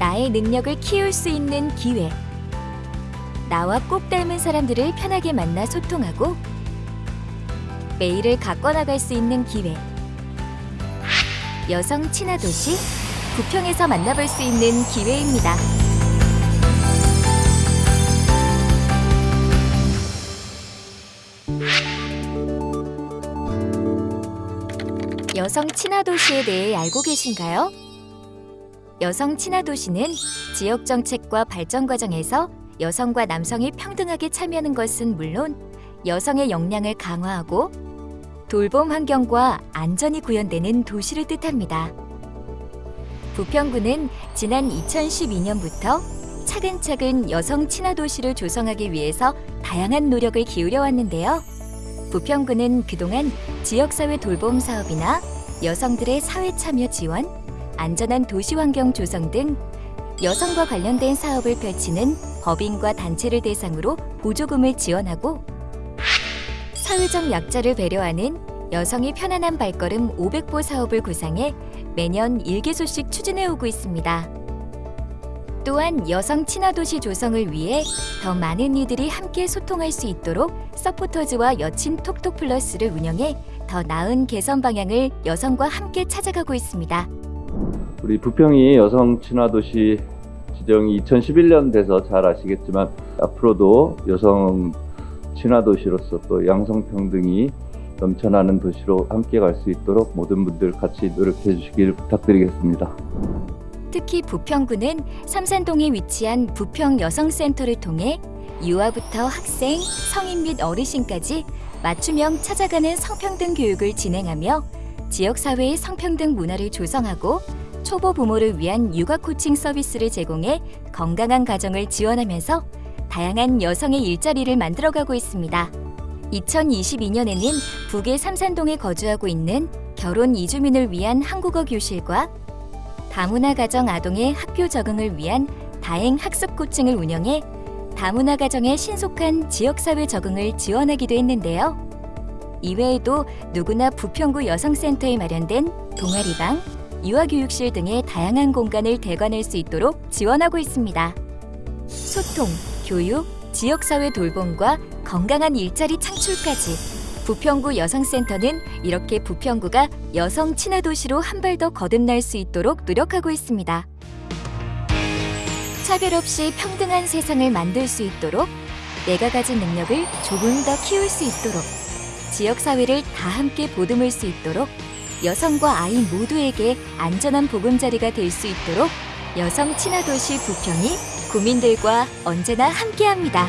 나의 능력을 키울 수 있는 기회. 나와 꼭 닮은 사람들을 편하게 만나 소통하고 메일을 가꿔 나갈 수 있는 기회. 여성 친화 도시 부평에서 만나볼 수 있는 기회입니다. 여성 친화 도시에 대해 알고 계신가요? 여성 친화 도시는 지역 정책과 발전 과정에서 여성과 남성이 평등하게 참여하는 것은 물론 여성의 역량을 강화하고 돌봄 환경과 안전이 구현되는 도시를 뜻합니다. 부평구는 지난 2012년부터 차근차근 여성 친화 도시를 조성하기 위해서 다양한 노력을 기울여 왔는데요. 부평구는 그동안 지역사회 돌봄 사업이나 여성들의 사회 참여 지원, 안전한 도시 환경 조성 등 여성과 관련된 사업을 펼치는 법인과 단체를 대상으로 보조금을 지원하고 사회적 약자를 배려하는 여성이 편안한 발걸음 500보 사업을 구상해 매년 일개소씩 추진해 오고 있습니다. 또한 여성 친화 도시 조성을 위해 더 많은 이들이 함께 소통할 수 있도록 서포터즈와 여친 톡톡 플러스를 운영해 더 나은 개선 방향을 여성과 함께 찾아가고 있습니다. 우리 부평이 여성 친화 도시 지정이 2011년 돼서 잘 아시겠지만 앞으로도 여성 친화 도시로서 또 양성 평등이 넘쳐나는 도시로 함께 갈 수 있도록 모든 분들 같이 노력해 주시길 부탁드리겠습니다. 특히 부평구는 삼산동에 위치한 부평 여성센터를 통해 유아부터 학생, 성인 및 어르신까지 맞춤형 찾아가는 성평등 교육을 진행하며 지역사회의 성평등 문화를 조성하고 초보 부모를 위한 육아 코칭 서비스를 제공해 건강한 가정을 지원하면서 다양한 여성의 일자리를 만들어가고 있습니다. 2022년에는 북의 삼산동에 거주하고 있는 결혼 이주민을 위한 한국어 교실과 다문화 가정 아동의 학교 적응을 위한 다행 학습 코칭을 운영해 다문화 가정의 신속한 지역사회 적응을 지원하기도 했는데요. 이외에도 누구나 부평구 여성센터에 마련된 동아리방, 유아교육실 등의 다양한 공간을 대관할 수 있도록 지원하고 있습니다. 소통, 교육, 지역사회 돌봄과 건강한 일자리 창출까지 부평구 여성센터는 이렇게 부평구가 여성 친화 도시로 한 발 더 거듭날 수 있도록 노력하고 있습니다. 차별 없이 평등한 세상을 만들 수 있도록 내가 가진 능력을 조금 더 키울 수 있도록 지역 사회를 다 함께 보듬을 수 있도록 여성과 아이 모두에게 안전한 보금자리가 될 수 있도록 여성 친화 도시 부평이 구민들과 언제나 함께합니다.